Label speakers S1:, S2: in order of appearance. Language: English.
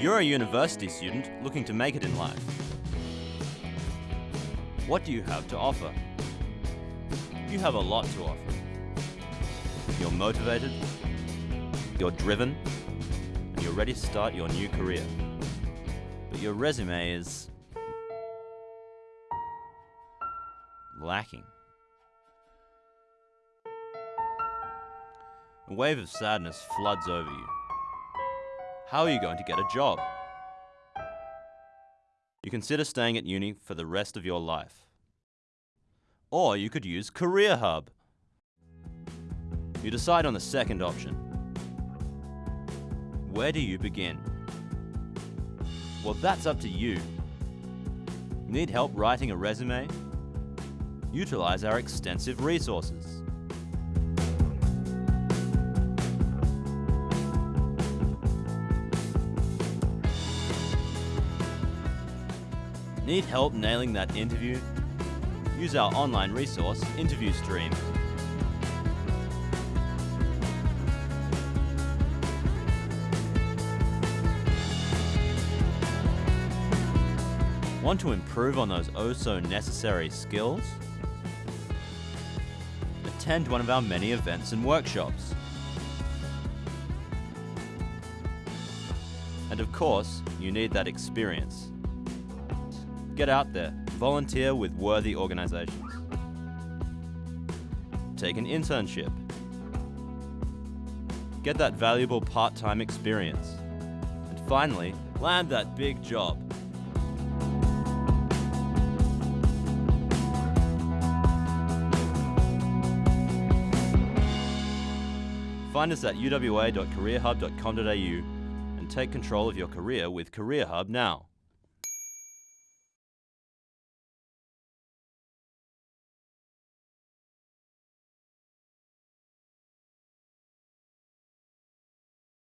S1: You're a university student looking to make it in life. What do you have to offer? You have a lot to offer. You're motivated, you're driven, and you're ready to start your new career. But your resume is lacking. A wave of sadness floods over you. How are you going to get a job? You consider staying at uni for the rest of your life. Or you could use Career Hub. You decide on the second option. Where do you begin? Well, that's up to you. Need help writing a resume? Utilize our extensive resources. Need help nailing that interview? Use our online resource, Interview Stream. Want to improve on those oh so necessary skills? Attend one of our many events and workshops. And of course, you need that experience. Get out there, volunteer with worthy organizations. Take an internship. Get that valuable part-time experience. And finally, land that big job. Find us at uwa.careerhub.com.au and take control of your career with Career Hub now.